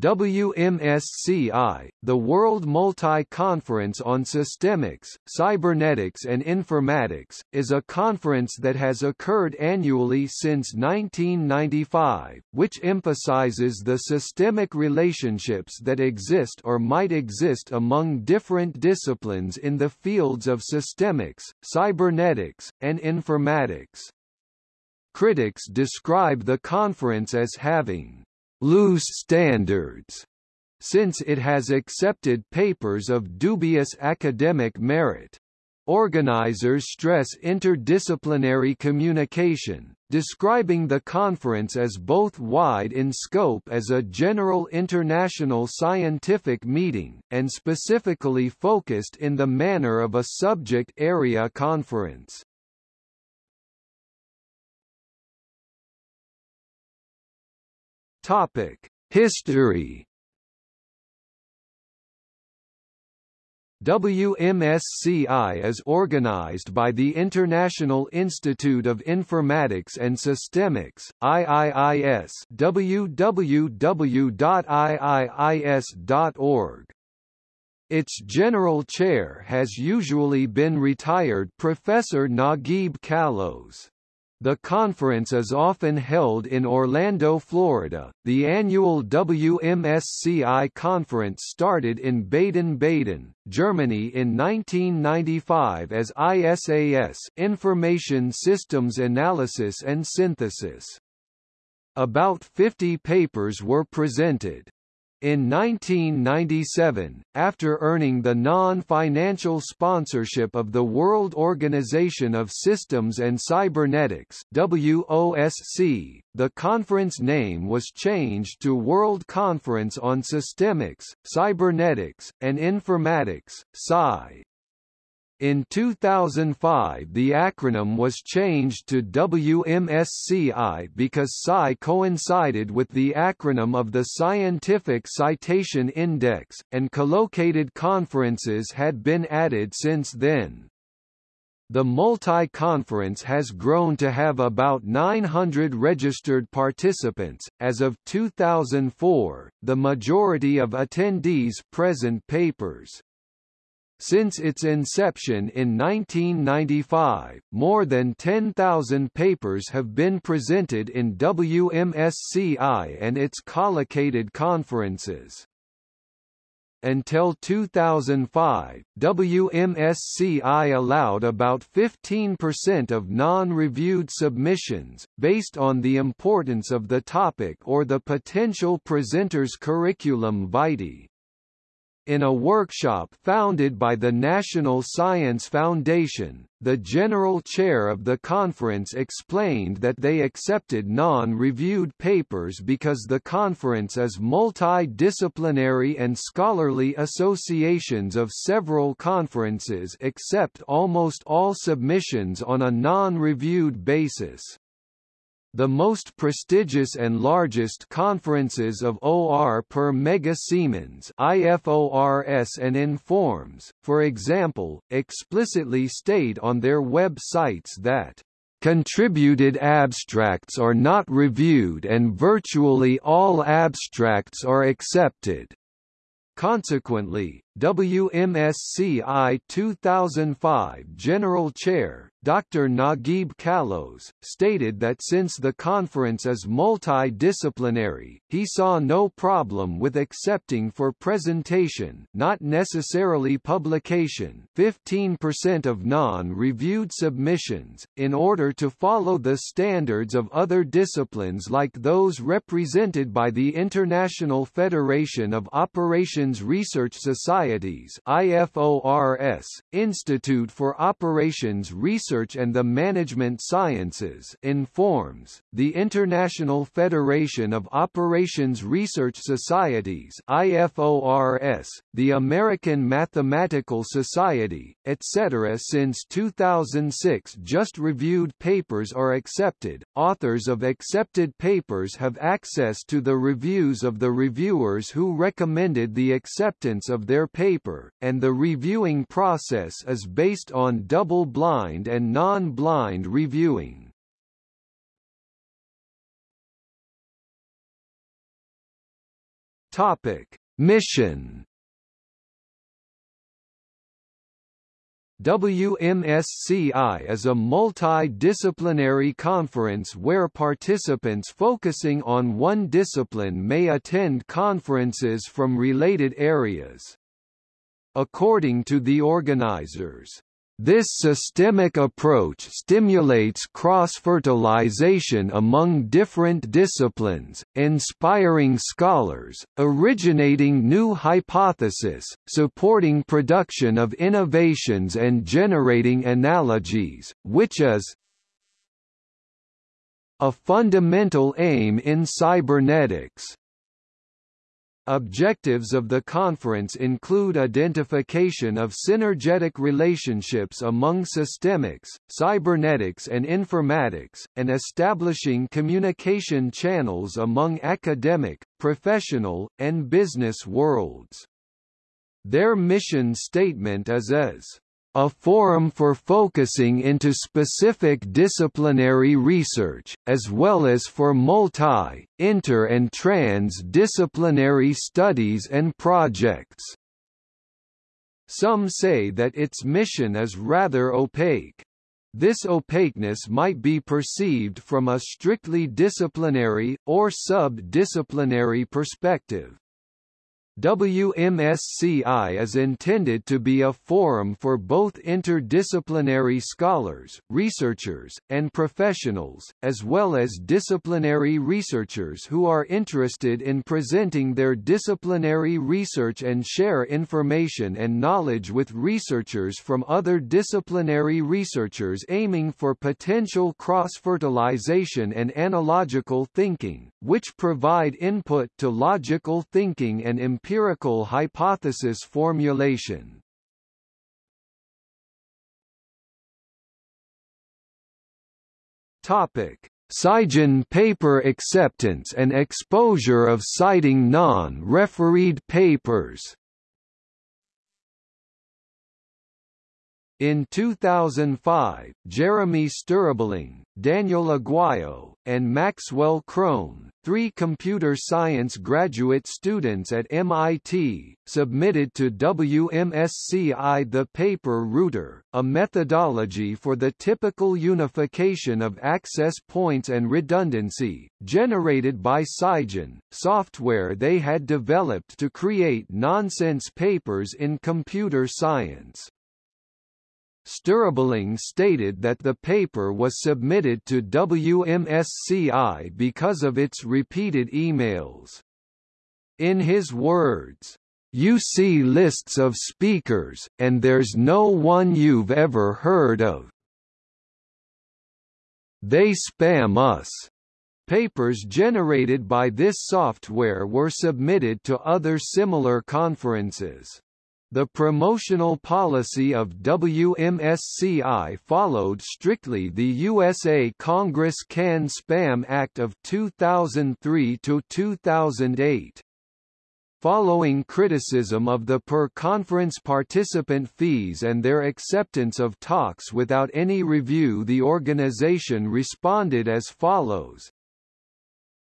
WMSCI, the World Multi-Conference on Systemics, Cybernetics and Informatics, is a conference that has occurred annually since 1995, which emphasizes the systemic relationships that exist or might exist among different disciplines in the fields of systemics, cybernetics, and informatics. Critics describe the conference as having loose standards, since it has accepted papers of dubious academic merit. Organizers stress interdisciplinary communication, describing the conference as both wide in scope as a general international scientific meeting, and specifically focused in the manner of a subject area conference. Topic: History. WMSCI is organized by the International Institute of Informatics and Systemics IIIS www.iiis.org. Its general chair has usually been retired Professor Nagib Callaos. The conference is often held in Orlando, Florida. The annual WMSCI conference started in Baden-Baden, Germany in 1995 as ISAS Information Systems Analysis and Synthesis. About 50 papers were presented. In 1997, after earning the non-financial sponsorship of the World Organization of Systems and Cybernetics WOSC, the conference name was changed to World Conference on Systemics, Cybernetics, and Informatics (SCI). In 2005 the acronym was changed to WMSCI because SCI coincided with the acronym of the Scientific Citation Index, and collocated conferences had been added since then. The multi-conference has grown to have about 900 registered participants. As of 2004, the majority of attendees present papers. Since its inception in 1995, more than 10,000 papers have been presented in WMSCI and its collocated conferences. Until 2005, WMSCI allowed about 15% of non-reviewed submissions, based on the importance of the topic or the potential presenter's curriculum vitae. In a workshop founded by the National Science Foundation, the general chair of the conference explained that they accepted non-reviewed papers because the conference is multidisciplinary and scholarly associations of several conferences accept almost all submissions on a non-reviewed basis. The most prestigious and largest conferences of OR per mega Siemens IFORS and Informs, for example, explicitly state on their web sites that Contributed abstracts are not reviewed and virtually all abstracts are accepted. Consequently, WMSCI 2005 General Chair, Dr. Nagib Callaos, stated that since the conference is multidisciplinary, he saw no problem with accepting for presentation not necessarily publication 15% of non-reviewed submissions, in order to follow the standards of other disciplines like those represented by the International Federation of Operations Research Societies IFORS, Institute for Operations Research and the Management Sciences informs, the International Federation of Operations Research Societies IFORS, the American Mathematical Society, etc. Since 2006 just reviewed papers are accepted, authors of accepted papers have access to the reviews of the reviewers who recommended the acceptance of their paper, and the reviewing process is based on double-blind and non-blind reviewing. Topic: Mission WMSCI is a multidisciplinary conference where participants focusing on one discipline may attend conferences from related areas. According to the organizers, this systemic approach stimulates cross-fertilization among different disciplines, inspiring scholars, originating new hypotheses, supporting production of innovations and generating analogies, which is a fundamental aim in cybernetics. Objectives of the conference include identification of synergetic relationships among systemics, cybernetics and informatics, and establishing communication channels among academic, professional, and business worlds. Their mission statement is as a forum for focusing into specific disciplinary research, as well as for multi, inter and trans-disciplinary studies and projects. Some say that its mission is rather opaque. This opaqueness might be perceived from a strictly disciplinary, or sub-disciplinary perspective. WMSCI is intended to be a forum for both interdisciplinary scholars, researchers, and professionals, as well as disciplinary researchers who are interested in presenting their disciplinary research and share information and knowledge with researchers from other disciplinary researchers aiming for potential cross-fertilization and analogical thinking, which provide input to logical thinking and empirical hypothesis formulation. Topic: SCIgen paper acceptance and exposure of citing non-refereed papers In 2005, Jeremy Stribling, Daniel Aguayo, and Maxwell Krohn, three computer science graduate students at MIT, submitted to WMSCI the paper Rooter, a methodology for the typical unification of access points and redundancy, generated by SCIgen, software they had developed to create nonsense papers in computer science. Stribling stated that the paper was submitted to WMSCI because of its repeated emails. In his words, you see lists of speakers, and there's no one you've ever heard of. They spam us. Papers generated by this software were submitted to other similar conferences. The promotional policy of WMSCI followed strictly the USA Congress Can Spam Act of 2003 to 2008. Following criticism of the per-conference participant fees and their acceptance of talks without any review the organization responded as follows,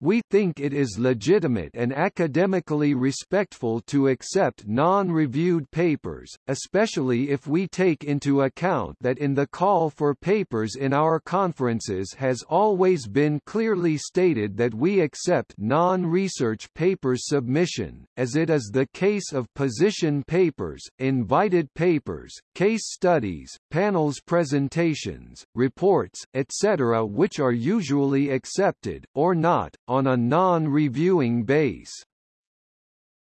we think it is legitimate and academically respectful to accept non-reviewed papers, especially if we take into account that in the call for papers in our conferences has always been clearly stated that we accept non-research papers submission, as it is the case of position papers, invited papers, case studies, panels presentations, reports, etc. which are usually accepted, or not, on a non-reviewing base.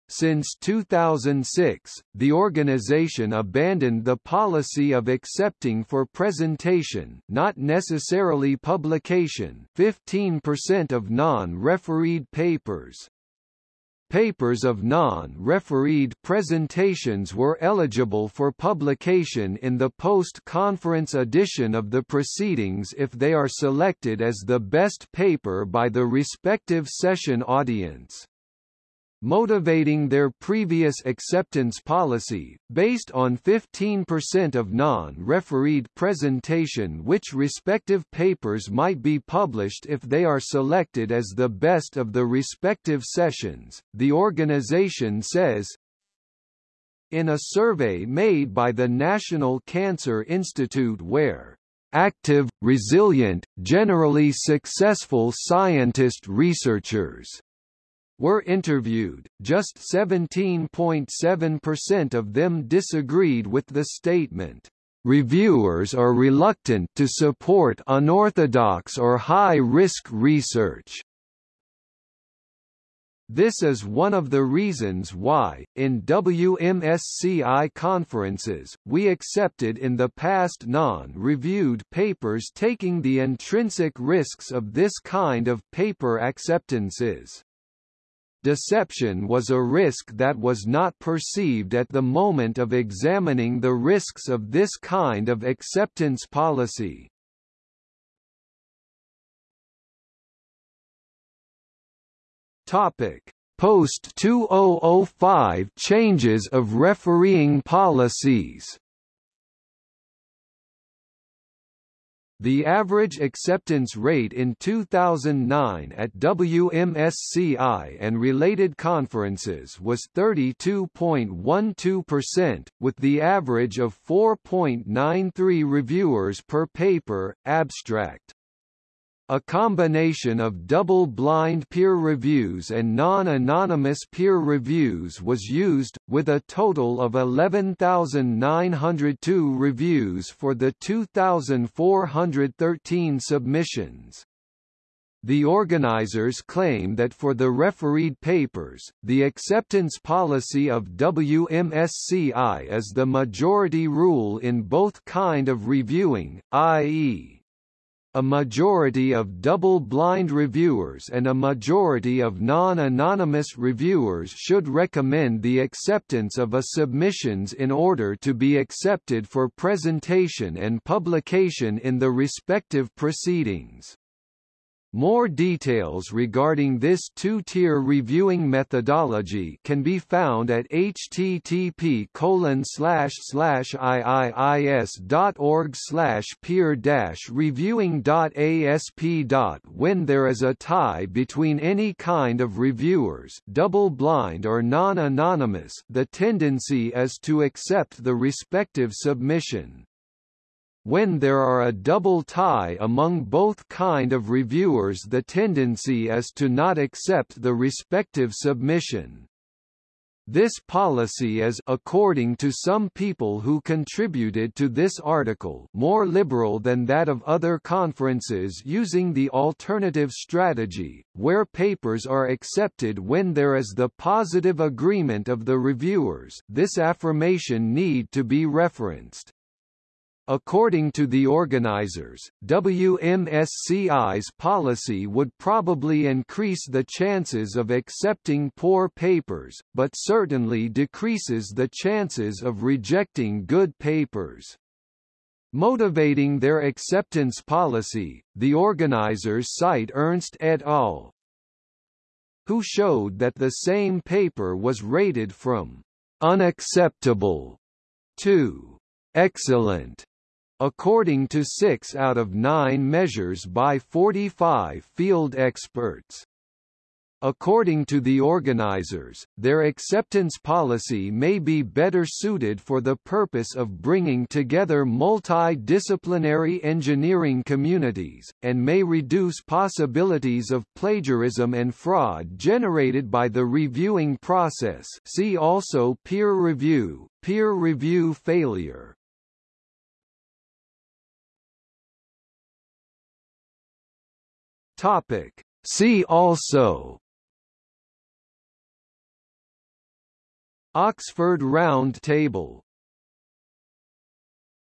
Since 2006, the organization abandoned the policy of accepting for presentation not necessarily publication 15% of non-refereed papers. Papers of non-refereed presentations were eligible for publication in the post-conference edition of the proceedings if they are selected as the best paper by the respective session audience. Motivating their previous acceptance policy, based on 15% of non-refereed presentation which respective papers might be published if they are selected as the best of the respective sessions. The organization says, in a survey made by the National Cancer Institute where active, resilient, generally successful scientist researchers were interviewed, just 17.7% of them disagreed with the statement. Reviewers are reluctant to support unorthodox or high-risk research. This is one of the reasons why, in WMSCI conferences, we accepted in the past non-reviewed papers taking the intrinsic risks of this kind of paper acceptances. Deception was a risk that was not perceived at the moment of examining the risks of this kind of acceptance policy. Topic: Post 2005 changes of refereeing policies. The average acceptance rate in 2009 at WMSCI and related conferences was 32.12%, with the average of 4.93 reviewers per paper, abstract. A combination of double-blind peer reviews and non-anonymous peer reviews was used, with a total of 11,902 reviews for the 2,413 submissions. The organizers claim that for the refereed papers, the acceptance policy of WMSCI is the majority rule in both kind of reviewing, i.e a majority of double-blind reviewers and a majority of non-anonymous reviewers should recommend the acceptance of a submissions in order to be accepted for presentation and publication in the respective proceedings. More details regarding this two-tier reviewing methodology can be found at http iiis.org peer reviewing.asp. When there is a tie between any kind of reviewers double-blind or non-anonymous the tendency is to accept the respective submission. When there are a double tie among both kind of reviewers the tendency is to not accept the respective submission. This policy is according to some people who contributed to this article more liberal than that of other conferences using the alternative strategy, where papers are accepted when there is the positive agreement of the reviewers this affirmation need to be referenced. According to the organizers, WMSCI's policy would probably increase the chances of accepting poor papers, but certainly decreases the chances of rejecting good papers. Motivating their acceptance policy, the organizers cite Ernst et al., who showed that the same paper was rated from unacceptable to excellent according to six out of nine measures by 45 field experts. According to the organizers, their acceptance policy may be better suited for the purpose of bringing together multidisciplinary engineering communities, and may reduce possibilities of plagiarism and fraud generated by the reviewing process see also peer review, peer review failure. Topic. See also Oxford Round Table